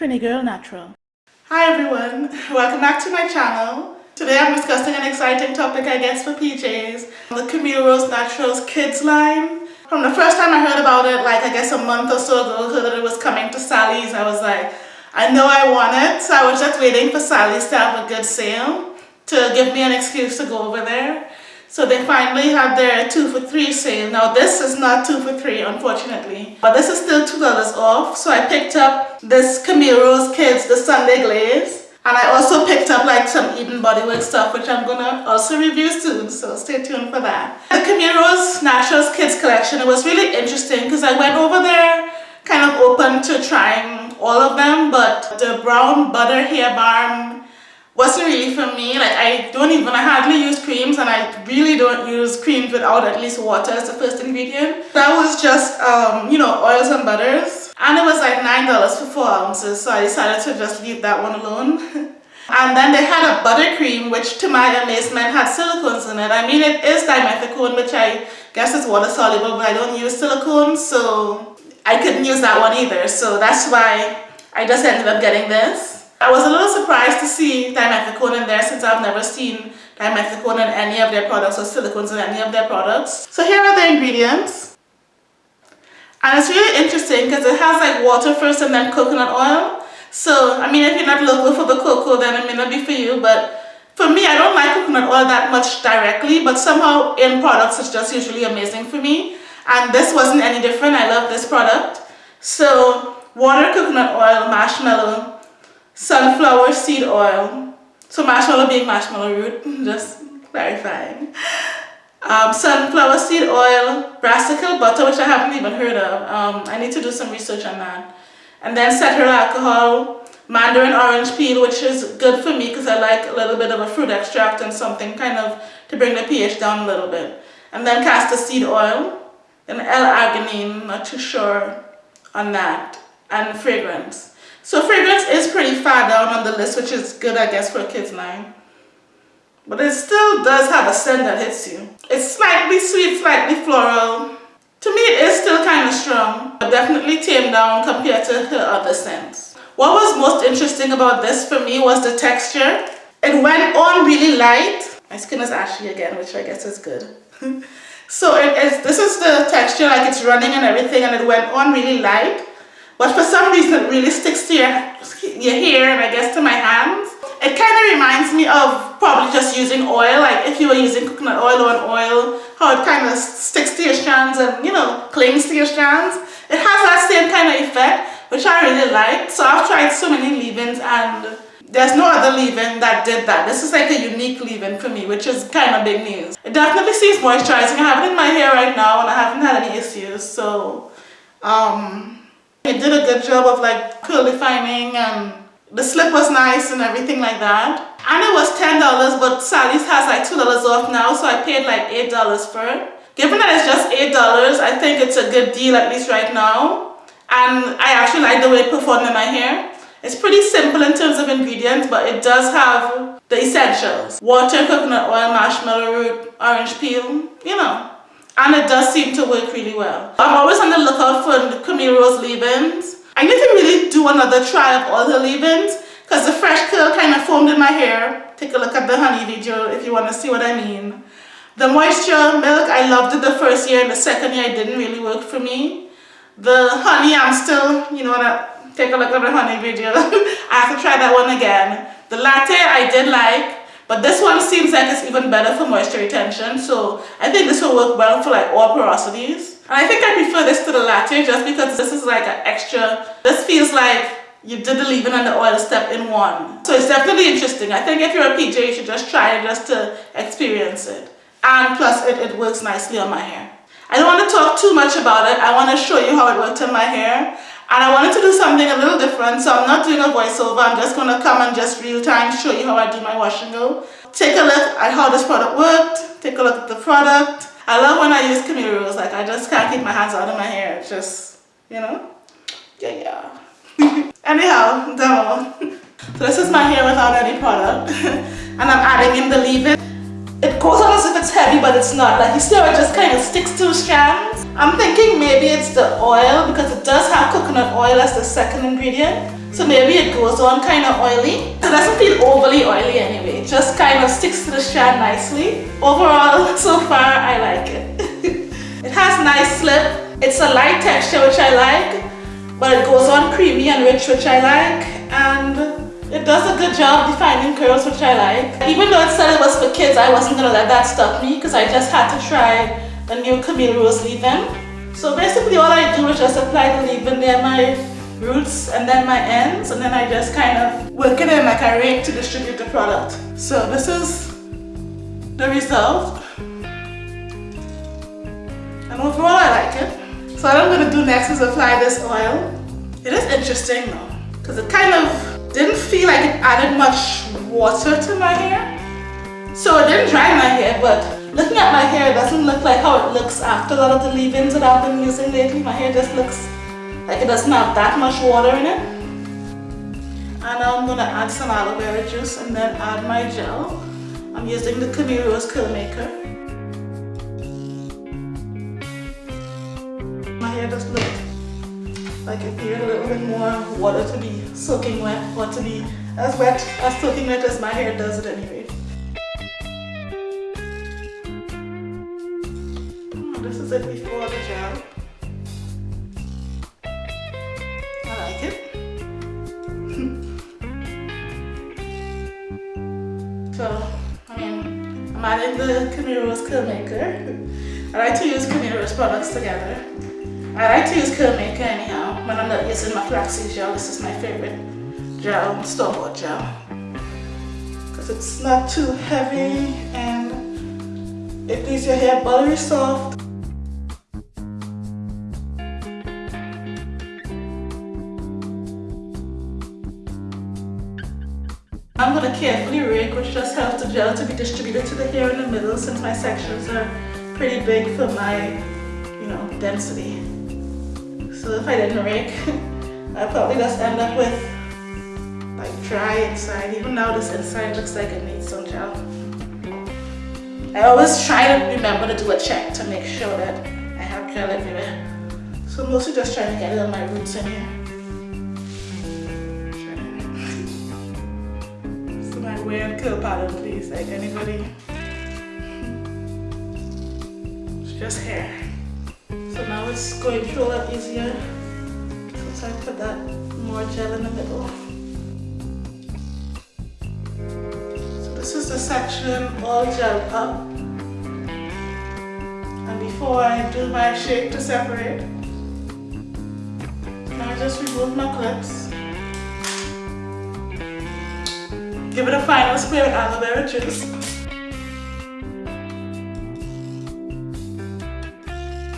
Trini Girl Natural. Hi everyone, welcome back to my channel. Today I'm discussing an exciting topic I guess for PJs, the Camille Rose Naturals Kids line. From the first time I heard about it, like I guess a month or so ago, heard that it was coming to Sally's, I was like, I know I want it, so I was just waiting for Sally's to have a good sale to give me an excuse to go over there. So they finally had their two for three sale. Now this is not two for three unfortunately, but this is still $2 off. So I picked up this Camille Rose Kids, the Sunday Glaze. And I also picked up like some Eden Bodywork stuff which I'm gonna also review soon, so stay tuned for that. The Camille Rose Naturals Kids collection, it was really interesting because I went over there kind of open to trying all of them, but the brown butter hair balm wasn't really for me. Like I don't even, I hardly use creams and I really don't use creams without at least water as the first ingredient. That was just, um, you know, oils and butters. And it was like $9 for 4 ounces, so I decided to just leave that one alone. and then they had a buttercream, which to my amazement had silicones in it. I mean, it is dimethicone, which I guess is water soluble, but I don't use silicone, so I couldn't use that one either. So that's why I just ended up getting this. I was a little surprised to see dimethicone in there since I've never seen dimethicone in any of their products or silicones in any of their products. So here are the ingredients. And it's really interesting because it has like water first and then coconut oil. So, I mean, if you're not local for the cocoa, then it may not be for you. But for me, I don't like coconut oil that much directly, but somehow in products, it's just usually amazing for me. And this wasn't any different. I love this product. So, water, coconut oil, marshmallow, sunflower seed oil. So marshmallow being marshmallow root, just clarifying. Um, sunflower seed oil, brassica butter, which I haven't even heard of. Um, I need to do some research on that. And then cetearyl alcohol, mandarin orange peel, which is good for me because I like a little bit of a fruit extract and something kind of to bring the pH down a little bit. And then castor seed oil, and L-arginine, not too sure on that, and fragrance. So fragrance is pretty far down on the list, which is good, I guess, for a kid's line. But it still does have a scent that hits you. It's slightly sweet, slightly floral. To me, it is still kind of strong, but definitely tamed down compared to her other scents. What was most interesting about this for me was the texture. It went on really light. My skin is ashy again, which I guess is good. so it is, this is the texture, like it's running and everything, and it went on really light. But for some reason it really to your, your hair and I guess to my hands. It kind of reminds me of probably just using oil, like if you were using coconut oil or an oil, how it kind of sticks to your strands and, you know, clings to your strands. It has that same kind of effect, which I really like. So I've tried so many leave-ins and there's no other leave-in that did that. This is like a unique leave-in for me, which is kind of big news. It definitely seems moisturizing. I have it in my hair right now and I haven't had any issues. So, um, it did a good job of like curl defining and the slip was nice and everything like that. And it was $10 but Sally's has like $2 off now so I paid like $8 for it. Given that it's just $8, I think it's a good deal at least right now. And I actually like the way it performed in my hair. It's pretty simple in terms of ingredients, but it does have the essentials. Water, coconut oil, marshmallow root, orange peel, you know and it does seem to work really well. I'm always on the lookout for Camille Rose leave-ins. I need to really do another try of all the leave-ins because the fresh curl kind of formed in my hair. Take a look at the honey video if you want to see what I mean. The moisture milk, I loved it the first year and the second year it didn't really work for me. The honey, I'm still, you know, what, take a look at the honey video. I have to try that one again. The latte I did like, but this one seems like it's even better for moisture retention. So I think this will work well for like all porosities. And I think I prefer this to the latte just because this is like an extra, this feels like you did the leave-in and the oil step in one. So it's definitely interesting. I think if you're a PJ, you should just try it just to experience it. And plus it, it works nicely on my hair. I don't want to talk too much about it. I want to show you how it worked on my hair. And I wanted to do something a little different, so I'm not doing a voiceover. I'm just to come and just real time show you how I do my wash and go. Take a look at how this product worked. Take a look at the product. I love when I use Camille Rose. Like, I just can't keep my hands out of my hair. It's just, you know? Yeah, yeah. Anyhow, demo. so this is my hair without any product. and I'm adding in the leave-in. It goes on as if it's heavy, but it's not. Like, you see how it just kind of sticks to strands? I'm thinking maybe it's the oil because it does have coconut oil as the second ingredient. So maybe it goes on kind of oily. It doesn't feel overly oily anyway. It just kind of sticks to the strand nicely. Overall, so far, I like it. it has nice slip. It's a light texture, which I like. But it goes on creamy and rich, which I like. And it does a good job defining curls, which I like. Even though it said it was for kids, I wasn't gonna let that stop me because I just had to try the new Camille Rose leave-in. So basically all I do is just apply the leave-in near my roots and then my ends and then I just kind of work it in like a rake to distribute the product. So this is the result. And overall I like it. So what I'm going to do next is apply this oil. It is interesting though because it kind of didn't feel like it added much water to my hair. So it didn't dry my hair but looking at my hair it doesn't look like how it looks after a lot of the leave-ins that I've been using lately. My hair just looks like it doesn't have that much water in it. And now I'm gonna add some aloe vera juice and then add my gel. I'm using the Camille Rose Curl Maker. My hair just looks like it needed a little bit more water to be soaking wet or to be as wet as soaking wet as my hair does it anyway. This is it before the gel. I like it. so, I mean, I'm adding the Camille Rose Curl Maker. I like to use Camille Rose products together. I like to use Curl Maker anyhow. When I'm not using my flaxseed gel, this is my favorite gel, store-bought gel. Because it's not too heavy and it leaves your hair buttery soft I'm going to carefully rake which just helps the gel to be distributed to the hair in the middle since my sections are pretty big for my, you know, density. So if I didn't rake, I'd probably just end up with like dry inside. Even now this inside looks like it needs some gel. I always try to remember to do a check to make sure that I have gel everywhere. So mostly just trying to get it on my roots in here. Weird curl pattern please. Like anybody? It's just hair. So now it's going through a lot easier. Since I put that more gel in the middle. So this is the section all gel up. And before I do my shake to separate I just remove my clips Give it a final spray with aloe vera juice.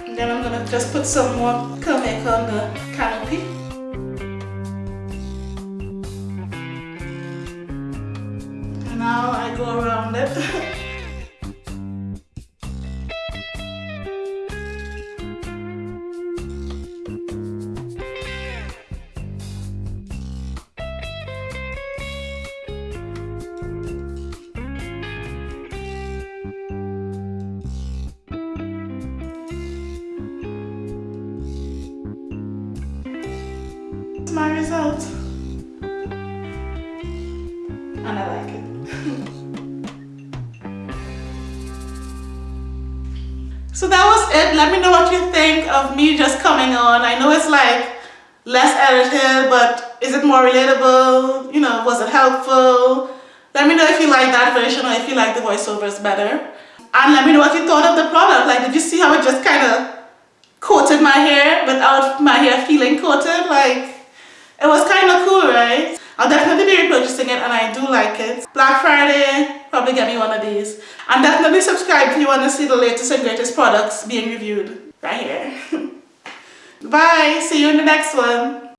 And then I'm gonna just put some more curl maker on the canopy. And now I go around it. so that was it. Let me know what you think of me just coming on. I know it's like less edited, but is it more relatable? You know, was it helpful? Let me know if you like that version or if you like the voiceovers better. And let me know what you thought of the product. Like, did you see how it just kind of coated my hair without my hair feeling coated? Like, it was kind of cool, right? I'll definitely be repurchasing it and I do like it. Black Friday, probably get me one of these. And definitely subscribe if you want to see the latest and greatest products being reviewed right here. Bye, see you in the next one.